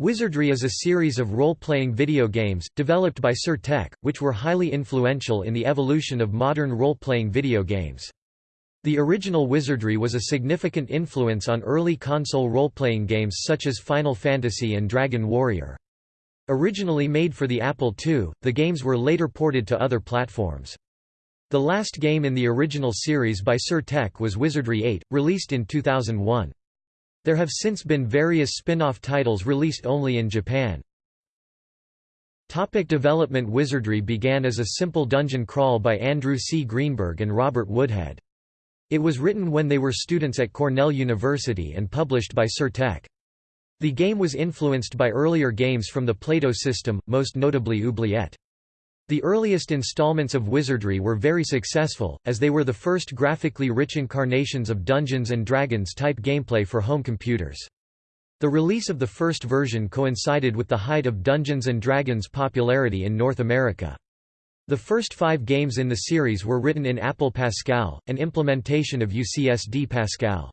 Wizardry is a series of role-playing video games, developed by Sir-Tech, which were highly influential in the evolution of modern role-playing video games. The original Wizardry was a significant influence on early console role-playing games such as Final Fantasy and Dragon Warrior. Originally made for the Apple II, the games were later ported to other platforms. The last game in the original series by Sir-Tech was Wizardry 8, released in 2001. There have since been various spin-off titles released only in Japan. Topic development Wizardry began as a simple dungeon crawl by Andrew C. Greenberg and Robert Woodhead. It was written when they were students at Cornell University and published by Sir-Tech. The game was influenced by earlier games from the Plato system, most notably Oubliette. The earliest installments of Wizardry were very successful, as they were the first graphically rich incarnations of Dungeons & Dragons type gameplay for home computers. The release of the first version coincided with the height of Dungeons & Dragons popularity in North America. The first five games in the series were written in Apple Pascal, an implementation of UCSD Pascal.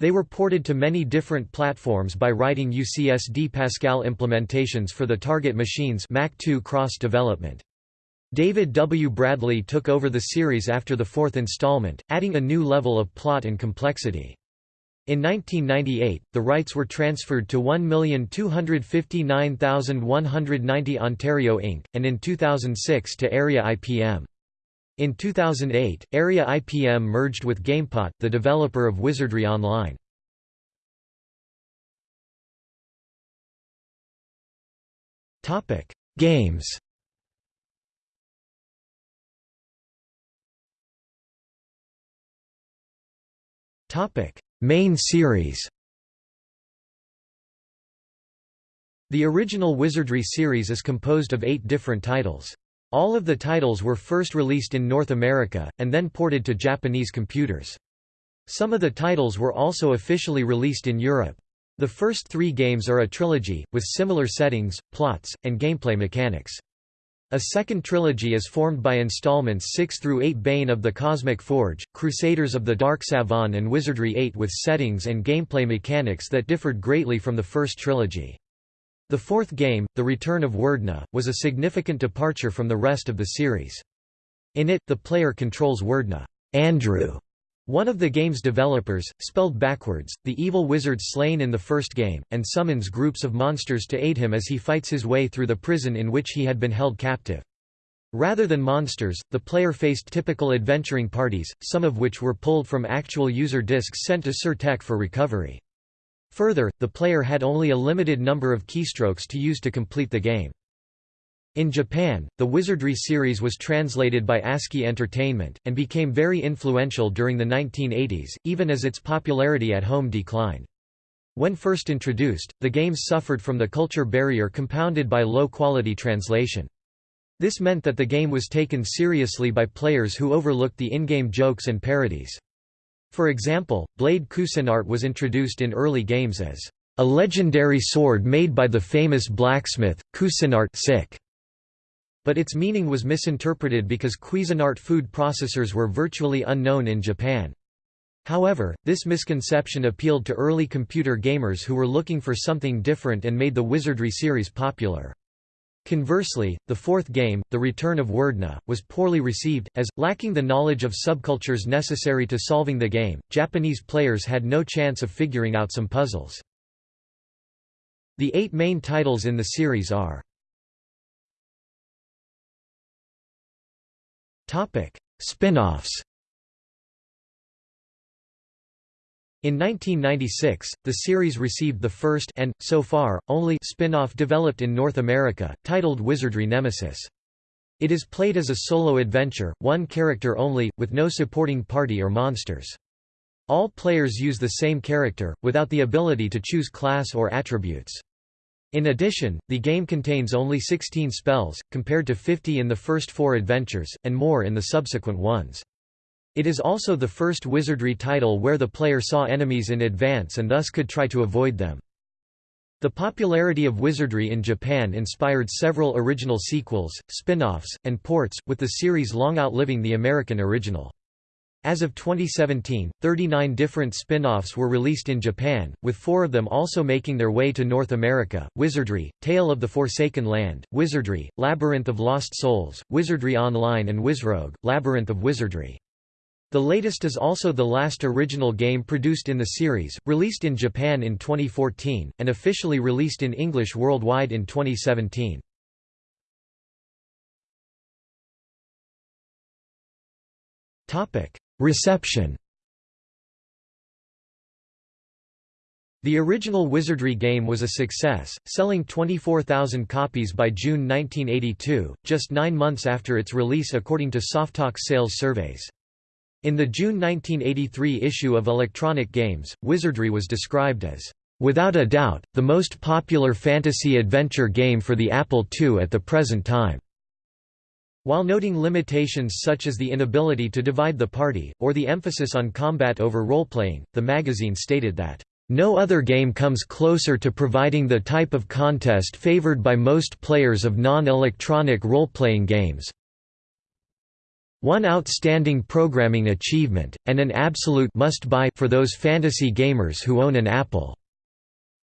They were ported to many different platforms by writing UCSD Pascal implementations for the target machines Mac 2 cross-development. David W. Bradley took over the series after the fourth installment, adding a new level of plot and complexity. In 1998, the rights were transferred to 1,259,190 Ontario Inc., and in 2006 to Aeria IPM. In 2008, Aeria IPM merged with GamePot, the developer of Wizardry Online. Games Topic: Main series. The original Wizardry series is composed of eight different titles. All of the titles were first released in North America, and then ported to Japanese computers. Some of the titles were also officially released in Europe. The first three games are a trilogy, with similar settings, plots, and gameplay mechanics. A second trilogy is formed by installments 6 through 8 Bane of the Cosmic Forge, Crusaders of the Dark Savant and Wizardry 8 with settings and gameplay mechanics that differed greatly from the first trilogy. The fourth game, The Return of Werdna, was a significant departure from the rest of the series. In it, the player controls Werdna Andrew, one of the game's developers, spelled backwards, the evil wizard slain in the first game, and summons groups of monsters to aid him as he fights his way through the prison in which he had been held captive. Rather than monsters, the player faced typical adventuring parties, some of which were pulled from actual user disks sent to Sir-Tech for recovery. Further, the player had only a limited number of keystrokes to use to complete the game. In Japan, the Wizardry series was translated by ASCII Entertainment, and became very influential during the 1980s, even as its popularity at home declined. When first introduced, the games suffered from the culture barrier compounded by low-quality translation. This meant that the game was taken seriously by players who overlooked the in-game jokes and parodies. For example, Blade Cuisinart was introduced in early games as a legendary sword made by the famous blacksmith, Cuisinart sick but its meaning was misinterpreted because Cuisinart food processors were virtually unknown in Japan. However, this misconception appealed to early computer gamers who were looking for something different and made the Wizardry series popular. Conversely, the fourth game, The Return of Werdna, was poorly received, as, lacking the knowledge of subcultures necessary to solving the game, Japanese players had no chance of figuring out some puzzles. The eight main titles in the series are Topic: Spin-offs. In 1996, the series received the first and, so far, only spin-off developed in North America, titled Wizardry Nemesis. It is played as a solo adventure, one character only, with no supporting party or monsters. All players use the same character, without the ability to choose class or attributes. In addition, the game contains only 16 spells, compared to 50 in the first four adventures, and more in the subsequent ones. It is also the first wizardry title where the player saw enemies in advance and thus could try to avoid them. The popularity of wizardry in Japan inspired several original sequels, spin-offs, and ports, with the series long outliving the American original. As of 2017, 39 different spin-offs were released in Japan, with four of them also making their way to North America, Wizardry, Tale of the Forsaken Land, Wizardry, Labyrinth of Lost Souls, Wizardry Online and Wizrogue, Labyrinth of Wizardry. The latest is also the last original game produced in the series, released in Japan in 2014, and officially released in English worldwide in 2017. Reception The original Wizardry game was a success, selling 24,000 copies by June 1982, just nine months after its release according to Softalk sales surveys. In the June 1983 issue of Electronic Games, Wizardry was described as, "...without a doubt, the most popular fantasy-adventure game for the Apple II at the present time." While noting limitations such as the inability to divide the party, or the emphasis on combat over role-playing, the magazine stated that, "...no other game comes closer to providing the type of contest favored by most players of non-electronic role-playing games, one outstanding programming achievement, and an absolute must-buy for those fantasy gamers who own an Apple.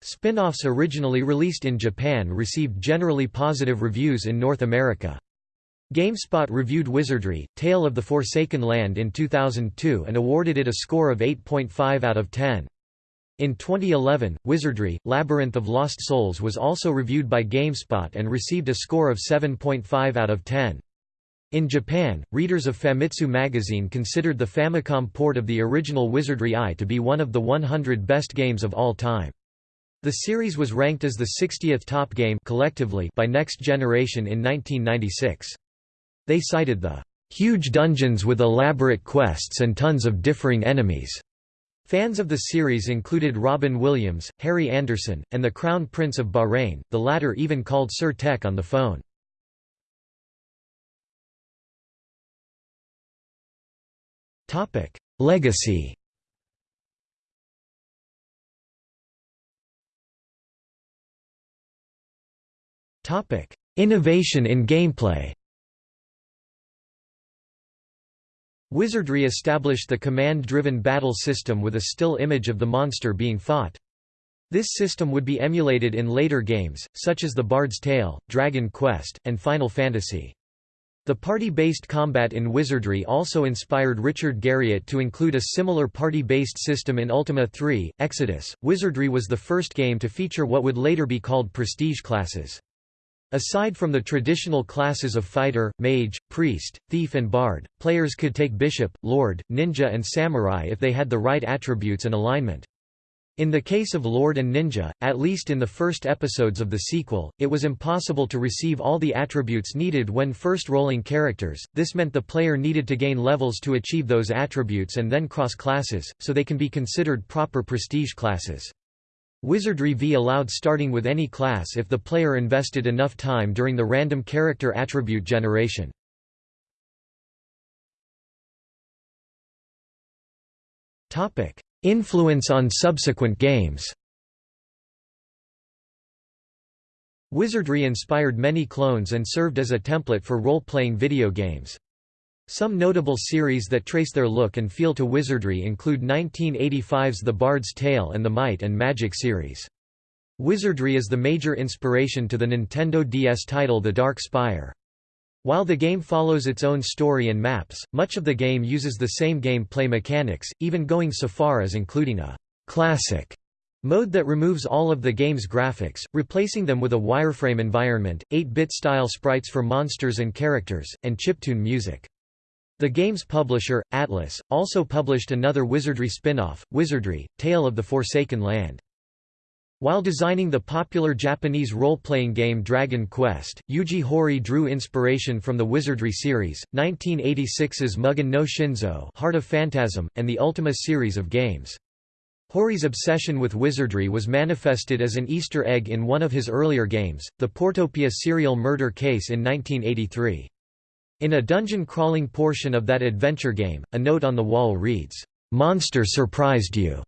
Spin-offs originally released in Japan received generally positive reviews in North America. GameSpot reviewed Wizardry, Tale of the Forsaken Land in 2002 and awarded it a score of 8.5 out of 10. In 2011, Wizardry, Labyrinth of Lost Souls was also reviewed by GameSpot and received a score of 7.5 out of 10. In Japan, readers of Famitsu magazine considered the Famicom port of the original Wizardry I to be one of the 100 best games of all time. The series was ranked as the 60th top game collectively by Next Generation in 1996. They cited the huge dungeons with elaborate quests and tons of differing enemies. Fans of the series included Robin Williams, Harry Anderson, and the Crown Prince of Bahrain, the latter even called Sir Tech on the phone. Legacy Innovation in gameplay Wizardry established the command-driven battle system with a still image of the monster being fought. This system would be emulated in later games, such as The Bard's Tale, Dragon Quest, and Final Fantasy. The party-based combat in Wizardry also inspired Richard Garriott to include a similar party-based system in Ultima 3, Exodus. Wizardry was the first game to feature what would later be called prestige classes. Aside from the traditional classes of fighter, mage, priest, thief and bard, players could take bishop, lord, ninja and samurai if they had the right attributes and alignment. In the case of Lord and Ninja, at least in the first episodes of the sequel, it was impossible to receive all the attributes needed when first rolling characters, this meant the player needed to gain levels to achieve those attributes and then cross classes, so they can be considered proper prestige classes. Wizardry V allowed starting with any class if the player invested enough time during the random character attribute generation. Influence on subsequent games Wizardry inspired many clones and served as a template for role-playing video games. Some notable series that trace their look and feel to Wizardry include 1985's The Bard's Tale and the Might and Magic series. Wizardry is the major inspiration to the Nintendo DS title The Dark Spire. While the game follows its own story and maps, much of the game uses the same gameplay mechanics, even going so far as including a «classic» mode that removes all of the game's graphics, replacing them with a wireframe environment, 8-bit style sprites for monsters and characters, and chiptune music. The game's publisher, Atlus, also published another Wizardry spin-off, Wizardry, Tale of the Forsaken Land. While designing the popular Japanese role-playing game Dragon Quest, Yuji Horii drew inspiration from the Wizardry series, 1986's Mugen no Shinzo Heart of Phantasm, and the Ultima series of games. Horii's obsession with wizardry was manifested as an Easter egg in one of his earlier games, the Portopia serial murder case in 1983. In a dungeon-crawling portion of that adventure game, a note on the wall reads, "'Monster surprised you'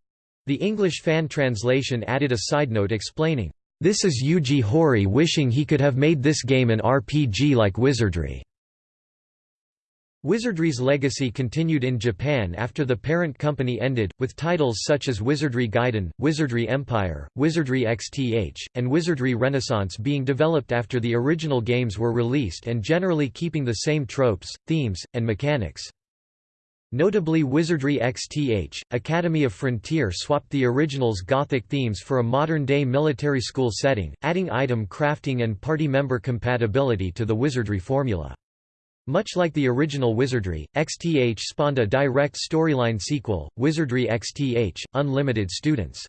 The English fan translation added a side note explaining, "...this is Yuji Horii wishing he could have made this game an RPG like Wizardry." Wizardry's legacy continued in Japan after the parent company ended, with titles such as Wizardry Gaiden, Wizardry Empire, Wizardry XTH, and Wizardry Renaissance being developed after the original games were released and generally keeping the same tropes, themes, and mechanics. Notably Wizardry XTH, Academy of Frontier swapped the original's Gothic themes for a modern-day military school setting, adding item crafting and party member compatibility to the Wizardry formula. Much like the original Wizardry, XTH spawned a direct storyline sequel, Wizardry XTH, Unlimited Students.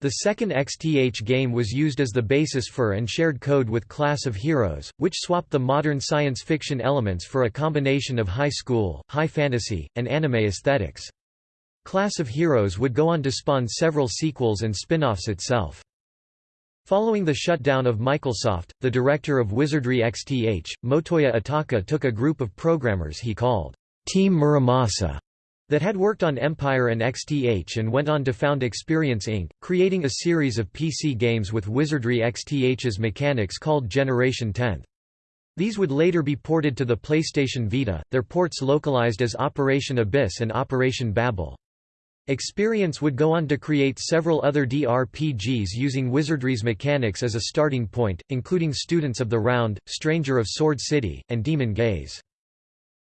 The second XTH game was used as the basis for and shared code with Class of Heroes, which swapped the modern science fiction elements for a combination of high school, high fantasy, and anime aesthetics. Class of Heroes would go on to spawn several sequels and spin-offs itself. Following the shutdown of Michaelsoft, the director of Wizardry XTH, Motoya Ataka took a group of programmers he called Team Muramasa that had worked on Empire and XTH and went on to found Experience Inc., creating a series of PC games with Wizardry XTH's mechanics called Generation 10th. These would later be ported to the PlayStation Vita, their ports localized as Operation Abyss and Operation Babel. Experience would go on to create several other DRPGs using Wizardry's mechanics as a starting point, including Students of the Round, Stranger of Sword City, and Demon Gaze.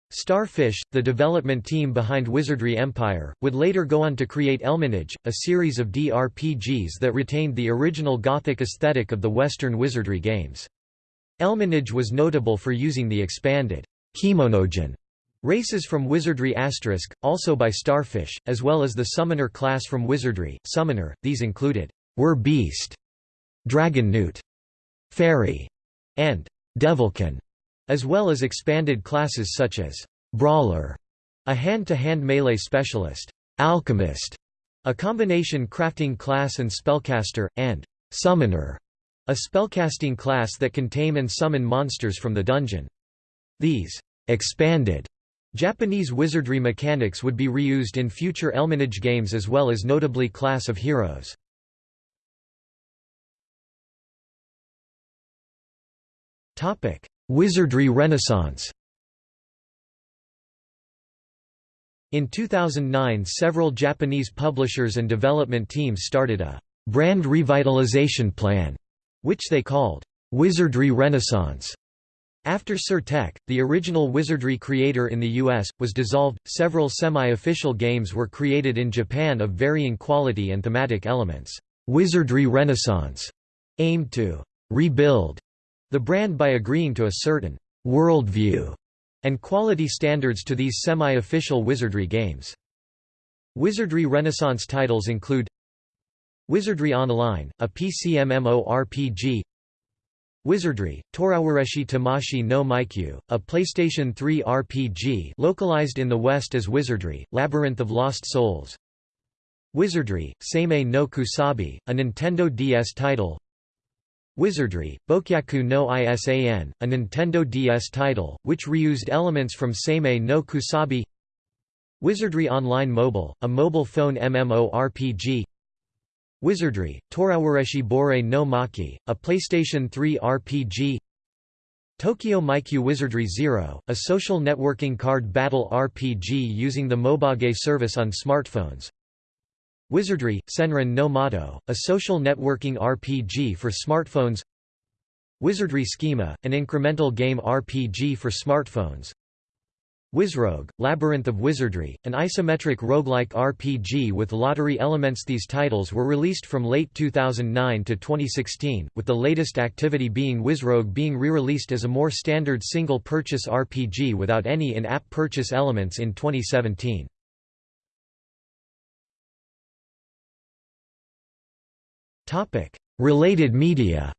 Starfish, the development team behind Wizardry Empire, would later go on to create Elminage, a series of DRPGs that retained the original Gothic aesthetic of the Western Wizardry games. Elminage was notable for using the expanded Kemonogen Races from Wizardry Asterisk, also by Starfish, as well as the Summoner class from Wizardry, Summoner, these included Were Beast, Dragon Fairy, and Devilkin, as well as expanded classes such as Brawler, a hand-to-hand -hand melee specialist, Alchemist, a combination crafting class and spellcaster, and Summoner, a spellcasting class that can tame and summon monsters from the dungeon. These expanded Japanese wizardry mechanics would be reused in future Elminage games as well as notably Class of Heroes. Wizardry Renaissance In 2009 several Japanese publishers and development teams started a «brand revitalization plan», which they called «Wizardry Renaissance» After Sir Tech, the original wizardry creator in the US, was dissolved, several semi-official games were created in Japan of varying quality and thematic elements. Wizardry Renaissance aimed to rebuild the brand by agreeing to a certain worldview and quality standards to these semi-official wizardry games. Wizardry Renaissance titles include Wizardry Online, a PC MMORPG Wizardry, Torawareshi Tamashi no Maikyu, a PlayStation 3 RPG localized in the West as Wizardry, Labyrinth of Lost Souls. Wizardry, Seimei no Kusabi, a Nintendo DS title. Wizardry, Bokyaku no Isan, a Nintendo DS title, which reused elements from Seimei no Kusabi. Wizardry Online Mobile, a mobile phone MMORPG Wizardry, Torawareshi Bore no Maki, a PlayStation 3 RPG Tokyo Maikyu Wizardry Zero, a social networking card battle RPG using the Mobage service on smartphones. Wizardry, Senran no Mato, a social networking RPG for smartphones. Wizardry Schema, an incremental game RPG for smartphones Wizrogue, Labyrinth of Wizardry, an isometric roguelike RPG with lottery elements These titles were released from late 2009 to 2016, with the latest activity being Wizrogue being re-released as a more standard single-purchase RPG without any in-app purchase elements in 2017. Related media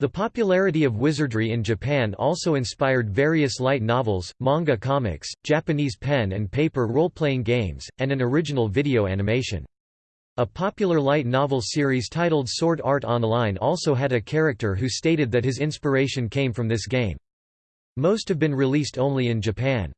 The popularity of wizardry in Japan also inspired various light novels, manga comics, Japanese pen and paper role-playing games, and an original video animation. A popular light novel series titled Sword Art Online also had a character who stated that his inspiration came from this game. Most have been released only in Japan.